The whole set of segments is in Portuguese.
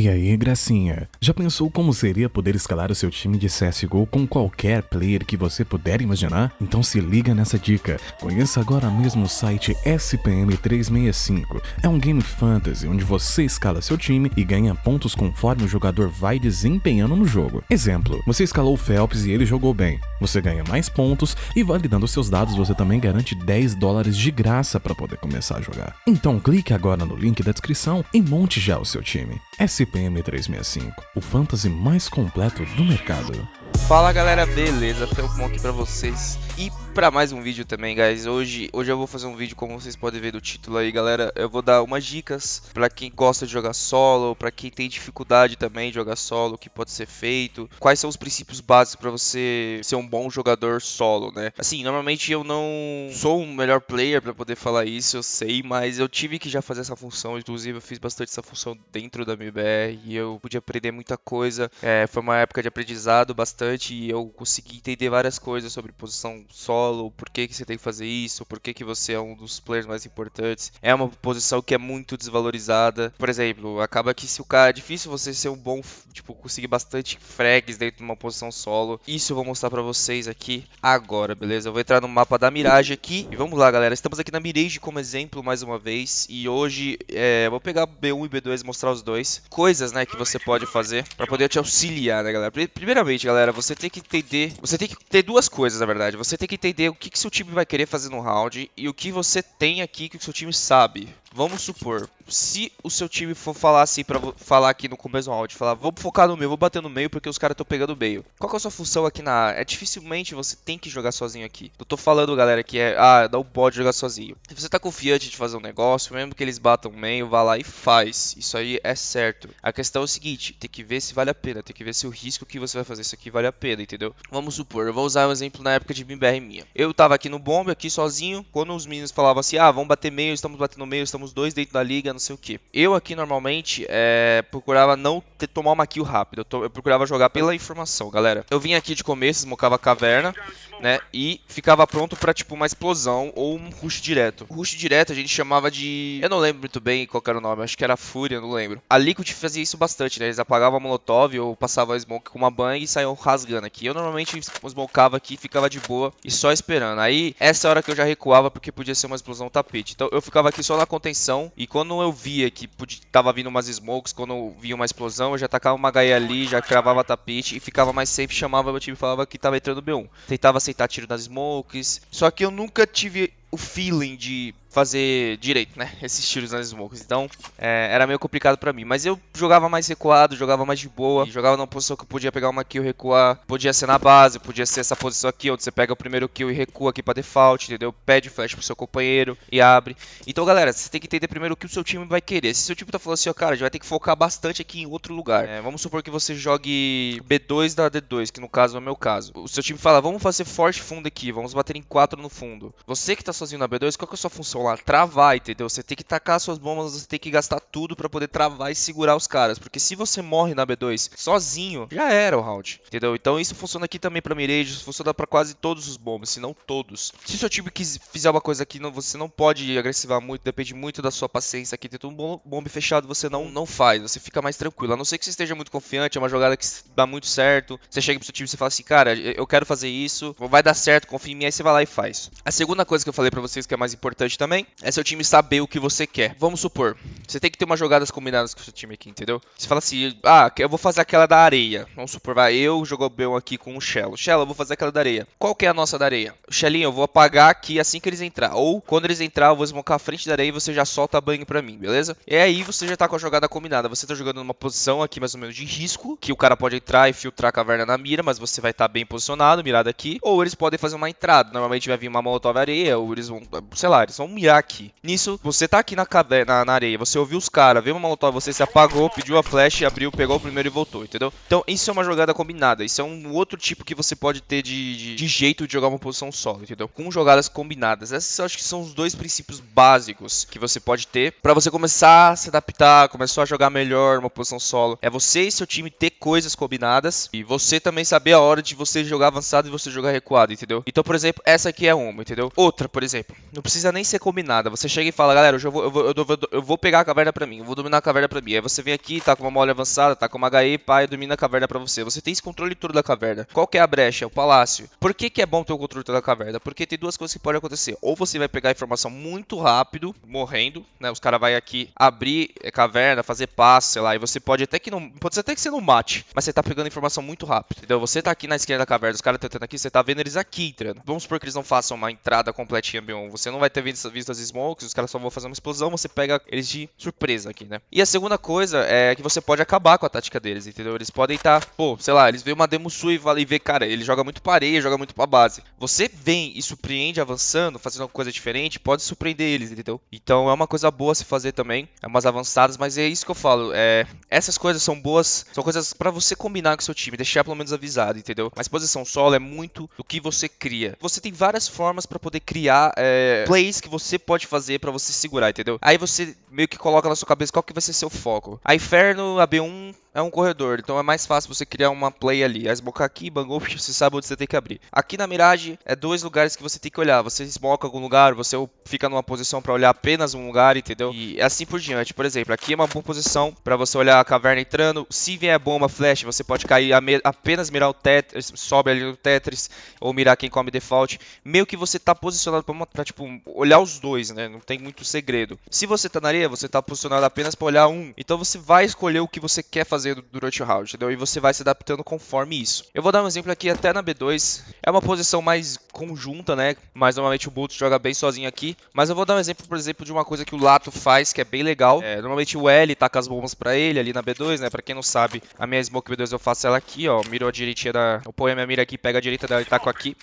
E aí, gracinha? Já pensou como seria poder escalar o seu time de CSGO com qualquer player que você puder imaginar? Então se liga nessa dica. Conheça agora mesmo o site SPM365. É um game fantasy onde você escala seu time e ganha pontos conforme o jogador vai desempenhando no jogo. Exemplo, você escalou o Phelps e ele jogou bem. Você ganha mais pontos e validando seus dados você também garante 10 dólares de graça para poder começar a jogar. Então clique agora no link da descrição e monte já o seu time. SPM 365, o fantasy mais completo do mercado. Fala galera, beleza? Felcon aqui pra vocês e pra mais um vídeo também, guys. Hoje, hoje eu vou fazer um vídeo, como vocês podem ver do título aí, galera. Eu vou dar umas dicas pra quem gosta de jogar solo, pra quem tem dificuldade também de jogar solo, o que pode ser feito. Quais são os princípios básicos pra você ser um bom jogador solo, né? Assim, normalmente eu não sou um melhor player pra poder falar isso, eu sei, mas eu tive que já fazer essa função. Inclusive, eu fiz bastante essa função dentro da MBR e eu pude aprender muita coisa. É, foi uma época de aprendizado bastante e eu consegui entender várias coisas sobre posição solo, por que, que você tem que fazer isso, por que, que você é um dos players mais importantes. É uma posição que é muito desvalorizada. Por exemplo, acaba que se o cara é difícil você ser um bom, tipo, conseguir bastante frags dentro de uma posição solo. Isso eu vou mostrar pra vocês aqui agora, beleza? Eu vou entrar no mapa da Mirage aqui e vamos lá, galera. Estamos aqui na Mirage como exemplo mais uma vez e hoje é, vou pegar B1 e B2 e mostrar os dois. Coisas, né, que você pode fazer pra poder te auxiliar, né, galera? Primeiramente, galera, você tem que entender, você tem que ter duas coisas, na verdade. Você tem que entender o que, que seu time vai querer fazer no round e o que você tem aqui que o seu time sabe. Vamos supor, se o seu time for falar assim, pra falar aqui no começo do round, falar, vamos focar no meio, vou bater no meio porque os caras estão pegando o meio. Qual que é a sua função aqui na área? É dificilmente você tem que jogar sozinho aqui. Eu tô falando, galera, que é, ah, não pode jogar sozinho. Se você tá confiante de fazer um negócio, mesmo que eles batam o meio, vá lá e faz. Isso aí é certo. A questão é o seguinte, tem que ver se vale a pena, tem que ver se o risco que você vai fazer isso aqui vale a pena, entendeu? Vamos supor, eu vou usar um exemplo na época de MBR minha. Eu tava aqui no bombe, aqui sozinho, quando os meninos falavam assim, ah, vamos bater meio, estamos batendo meio, estamos dois dentro da liga, não sei o que. Eu aqui normalmente é, procurava não ter, tomar uma kill rápido, eu, to, eu, procurava jogar pela informação, galera. Eu vinha aqui de começo, smocava a caverna, né, e ficava pronto pra tipo uma explosão ou um rush direto. O rush direto a gente chamava de... Eu não lembro muito bem qual era o nome, acho que era Fúria, não lembro. A Liquid fazia isso bastante, né, eles apagavam a molotov ou passavam a smoke com uma bang e saíam rasgando aqui. Eu normalmente smocava aqui, ficava de boa e só esperando. Aí, essa é hora que eu já recuava porque podia ser uma explosão tapete. Então eu ficava aqui só na contenção e quando eu via que podia, tava vindo umas smokes, quando eu via uma explosão, eu já tacava uma HE ali, já cravava tapete e ficava mais safe, chamava meu time e falava que tava entrando B1. Tentava aceitar tiro nas smokes, só que eu nunca tive o feeling de fazer direito, né? Esses tiros nas smokes. Então, é, era meio complicado pra mim. Mas eu jogava mais recuado, jogava mais de boa. Jogava numa posição que eu podia pegar uma kill e recuar. Podia ser na base, podia ser essa posição aqui, onde você pega o primeiro kill e recua aqui pra default, entendeu? Pede flash pro seu companheiro e abre. Então, galera, você tem que entender primeiro o que o seu time vai querer. Se o seu time tá falando assim, ó, cara, a gente vai ter que focar bastante aqui em outro lugar. É, vamos supor que você jogue B2 da D2, que no caso é o meu caso. O seu time fala, vamos fazer forte fundo aqui, vamos bater em 4 no fundo. Você que tá sozinho na B2, qual que é a sua função lá? Travar, entendeu? Você tem que tacar suas bombas, você tem que gastar tudo para poder travar e segurar os caras. Porque se você morre na B2 sozinho, já era o round, entendeu? Então isso funciona aqui também pra Mirage, funciona para quase todos os bombas, se não todos. Se o seu time fizer uma coisa aqui, você não pode agressivar muito, depende muito da sua paciência aqui. Tem um bombe fechado, você não, não faz, você fica mais tranquilo. A não ser que você esteja muito confiante, é uma jogada que dá muito certo. Você chega pro seu time e fala assim, cara, eu quero fazer isso, vai dar certo, confia em mim, aí você vai lá e faz. A segunda coisa que eu falei pra vocês que é mais importante também é seu time saber o que você quer. Vamos supor, você tem que ter umas jogadas combinadas com o seu time aqui, entendeu? Você fala assim, ah, eu vou fazer aquela da areia. Vamos supor, vai, eu jogo bem aqui com o Shell. Shell, eu vou fazer aquela da areia. Qual que é a nossa da areia? Shellinho, eu vou apagar aqui assim que eles entrar. Ou, quando eles entrar, eu vou smocar a frente da areia e você já solta a banho pra mim, beleza? E aí você já tá com a jogada combinada. Você tá jogando numa posição aqui mais ou menos de risco, que o cara pode entrar e filtrar a caverna na mira, mas você vai estar tá bem posicionado, mirado aqui. Ou eles podem fazer uma entrada. Normalmente vai vir uma molotov areia, ou eles vão, sei lá, eles vão mirar aqui. Nisso, você tá aqui na, na, na areia, você ouviu os caras, viu uma molotov, você se apagou, pediu a flash, abriu, pegou o primeiro e voltou, entendeu? Então isso é uma jogada combinada, isso é um outro tipo que você pode ter de, de, de jeito de jogar uma posição solo, entendeu? Com jogadas combinadas. Esses eu acho que são os dois princípios básicos que você pode ter para você começar a se adaptar, começar a jogar melhor uma posição solo. É você e seu time ter coisas combinadas e você também saber a hora de você jogar avançado e você jogar recuado, entendeu? Então, por exemplo, essa aqui é uma, entendeu? Outra, por exemplo, não precisa nem ser combinada. Você chega e fala, galera, eu vou, eu vou, eu vou, eu vou pegar a caverna pra mim, eu vou dominar a caverna pra mim. Aí você vem aqui, tá com uma mole avançada, tá com uma HE, pai, domina a caverna pra você. Você tem esse controle todo da caverna. Qual que é a brecha? O palácio. Por que, que é bom ter o controle todo da caverna? Porque tem duas coisas que podem acontecer. Ou você vai pegar a informação muito rápido, morrendo, né? Os caras vai aqui abrir caverna, fazer passe, sei lá, e você pode até que não. Pode ser até que você não mate, mas você tá pegando informação muito rápido. Entendeu? Você tá aqui na esquerda da caverna, os caras tentando aqui, você tá vendo eles aqui entrando. Vamos supor que eles não façam uma entrada completinha B1. Você não vai ter visto, visto as smokes, os caras só vão fazer uma explosão, você pega eles de surpresa aqui, né? E a segunda coisa é que você pode acabar com a tática deles, entendeu? Eles podem estar, tá, pô, sei lá, eles veem uma Demo Sui e vê, cara, ele joga muito para areia, joga muito pra base. Você vem e surpreende avançando, fazendo alguma coisa diferente, pode surpreender eles, entendeu? Então é uma coisa boa se fazer também, é umas avançadas, mas é isso que eu falo, é, essas coisas são boas, são coisas para você combinar com seu time, deixar pelo menos avisado, entendeu? Mas posição solo é muito do que você cria. Você tem várias formas para poder criar é, plays que você pode fazer para você segurar, entendeu? Aí você meio que coloca na sua cabeça qual que vai ser seu foco. A Inferno, a B1 é um corredor, então é mais fácil você criar uma play ali. A smoke aqui, bangou, você sabe onde você tem que abrir. Aqui na Mirage é dois lugares que você tem que olhar. Você smoke algum lugar, você fica numa posição para olhar apenas um lugar, entendeu? E assim por diante. Por exemplo, aqui é uma boa posição para você olhar a caverna entrando. Se vier bomba flash, você pode cair apenas mirar o Tetris, sobe ali no Tetris ou mirar quem come default. Meio que você tá posicionado para tipo olhar os dois, né? Não tem muito segredo. Se você tá na areia, você tá posicionado apenas para olhar um. Então você vai escolher o que você quer fazer durante o round, entendeu? E você vai se adaptando conforme isso. Eu vou dar um exemplo aqui até na B2. É uma posição mais conjunta, né? Mas normalmente o Bolt joga bem sozinho aqui. Mas eu vou dar um exemplo, por exemplo, de uma coisa que o Lato faz, que é bem legal. É, normalmente o L taca as bombas pra ele ali na B2, né? Pra quem não sabe, a minha Smoke B2 eu faço ela aqui, ó. Mirou a direitinha da... Eu ponho a minha mira aqui, pega a direita dela e taco aqui.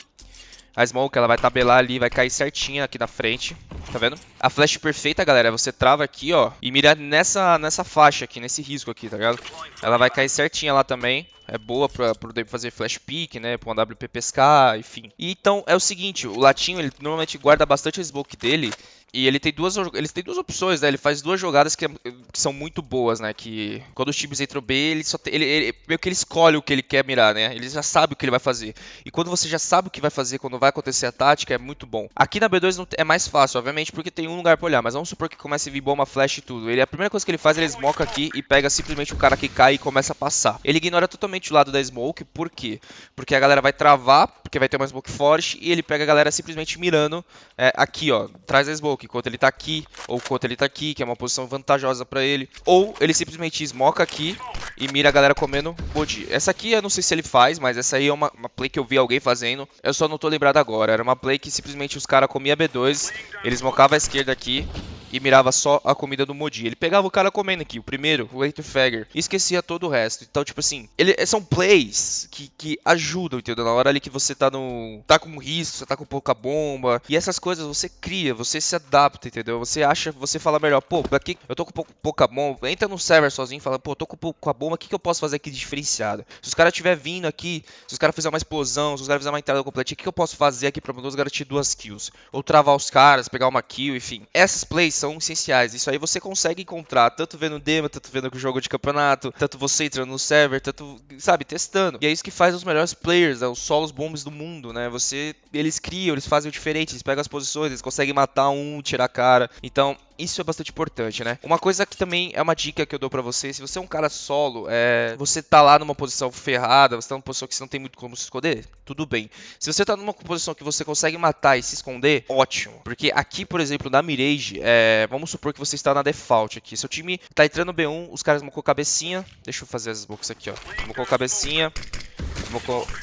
A Smoke, ela vai tabelar ali, vai cair certinha aqui na frente. Tá vendo? A flash perfeita, galera, você trava aqui, ó, e mira nessa, nessa faixa aqui, nesse risco aqui, tá ligado? Ela vai cair certinha lá também. É boa pra poder fazer flash pick, né? Pra um WP pescar, enfim. E então, é o seguinte, o Latinho, ele normalmente guarda bastante a smoke dele e ele tem duas, ele tem duas opções, né? Ele faz duas jogadas que, que são muito boas, né? Que quando os times entram B, ele só tem, ele, ele, meio que ele escolhe o que ele quer mirar, né? Ele já sabe o que ele vai fazer. E quando você já sabe o que vai fazer, quando vai acontecer a tática, é muito bom. Aqui na B2 não, é mais fácil, obviamente, porque tem um lugar pra olhar. Mas vamos supor que comece a vir bomba, flash e tudo. Ele, a primeira coisa que ele faz, ele smoke aqui e pega simplesmente o cara que cai e começa a passar. Ele ignora totalmente o lado da smoke, por quê? Porque a galera vai travar, porque vai ter uma smoke forte, e ele pega a galera simplesmente mirando é, aqui, ó, traz a smoke, enquanto ele tá aqui ou quanto ele tá aqui, que é uma posição vantajosa pra ele. Ou ele simplesmente esmoca aqui e mira a galera comendo body. Essa aqui eu não sei se ele faz, mas essa aí é uma, uma play que eu vi alguém fazendo. Eu só não tô lembrado agora. Era uma play que simplesmente os caras comiam B2, eles mocavam a esquerda aqui e mirava só a comida do Modi. Ele pegava o cara comendo aqui, o primeiro, o Eight Fagger, e esquecia todo o resto. Então, tipo assim, ele, são plays que, que ajudam, entendeu? Na hora ali que você tá no. tá com risco, você tá com pouca bomba. E essas coisas você cria, você se adapta, entendeu? Você acha, você fala melhor, pô, aqui eu tô com pouca bomba. Entra no server sozinho e fala, pô, tô com pouca bomba, o que, que eu posso fazer aqui de diferenciado? Se os caras estiver vindo aqui, se os caras fizerem uma explosão, se os caras fizerem uma entrada completa, o que, que eu posso fazer aqui pra menos garantir duas kills? Ou travar os caras, pegar uma kill, enfim. Essas plays são essenciais. Isso aí você consegue encontrar tanto vendo demo, tanto vendo o jogo de campeonato, tanto você entrando no server, tanto, sabe, testando. E é isso que faz os melhores players, né, os solos bombs do mundo, né? Você, eles criam, eles fazem o diferente, eles pegam as posições, eles conseguem matar um, tirar a cara. Então, isso é bastante importante, né? Uma coisa que também é uma dica que eu dou para você, se você é um cara solo, é, você tá lá numa posição ferrada, você tá numa posição que você não tem muito como se esconder, tudo bem. Se você tá numa posição que você consegue matar e se esconder, ótimo. Porque aqui, por exemplo, na Mirage, é, vamos supor que você está na default aqui. Seu time tá entrando no B1, os caras mocou cabecinha. Deixa eu fazer as books aqui, ó. Mocou cabecinha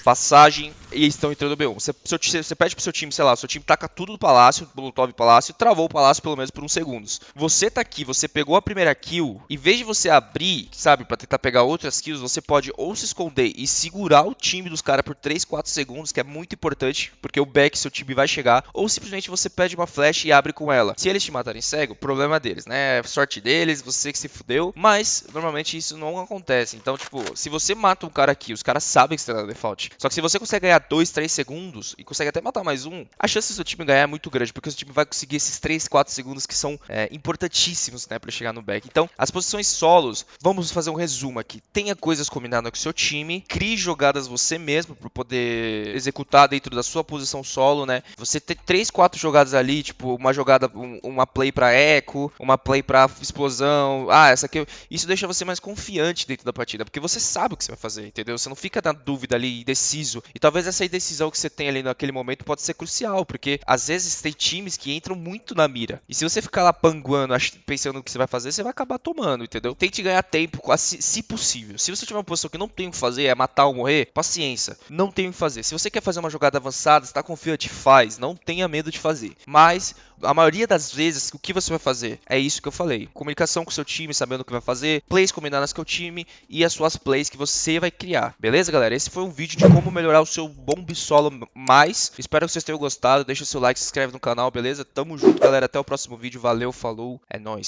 passagem e estão entrando B1. Você, você, você pede pro seu time, sei lá, seu time taca tudo do palácio, Molotov palácio, travou o palácio pelo menos por uns segundos. Você tá aqui, você pegou a primeira kill, em vez de você abrir, sabe, para tentar pegar outras kills, você pode ou se esconder e segurar o time dos caras por 3, 4 segundos, que é muito importante, porque o back seu time vai chegar, ou simplesmente você pede uma flash e abre com ela. Se eles te matarem cego, problema deles, né? Sorte deles, você que se fudeu, mas normalmente isso não acontece. Então, tipo, se você mata um cara aqui, os caras sabem que você default. Só que se você consegue ganhar 2, 3 segundos e consegue até matar mais um, a chance do seu time ganhar é muito grande, porque o seu time vai conseguir esses 3, 4 segundos que são é, importantíssimos, né, para chegar no back. Então, as posições solos, vamos fazer um resumo aqui. Tenha coisas combinadas com o seu time, crie jogadas você mesmo para poder executar dentro da sua posição solo, né? Você ter 3, 4 jogadas ali, tipo, uma jogada, um, uma play para eco, uma play para explosão. Ah, essa aqui, isso deixa você mais confiante dentro da partida, porque você sabe o que você vai fazer, entendeu? Você não fica na dúvida ali, indeciso. E talvez essa indecisão que você tem ali naquele momento pode ser crucial, porque às vezes tem times que entram muito na mira. E se você ficar lá panguando, pensando no que você vai fazer, você vai acabar tomando, entendeu? Tente ganhar tempo, se possível. Se você tiver uma posição que não tem o que fazer, é matar ou morrer, paciência. Não tem o que fazer. Se você quer fazer uma jogada avançada, está confiante, faz. Não tenha medo de fazer. Mas a maioria das vezes, o que você vai fazer? É isso que eu falei. Comunicação com o seu time, sabendo o que vai fazer, plays combinadas com o time e as suas plays que você vai criar. Beleza, galera? Esse foi um vídeo de como melhorar o seu bomb solo mais. Espero que vocês tenham gostado. Deixa seu like, se inscreve no canal, beleza? Tamo junto, galera. Até o próximo vídeo. Valeu, falou, é nóis.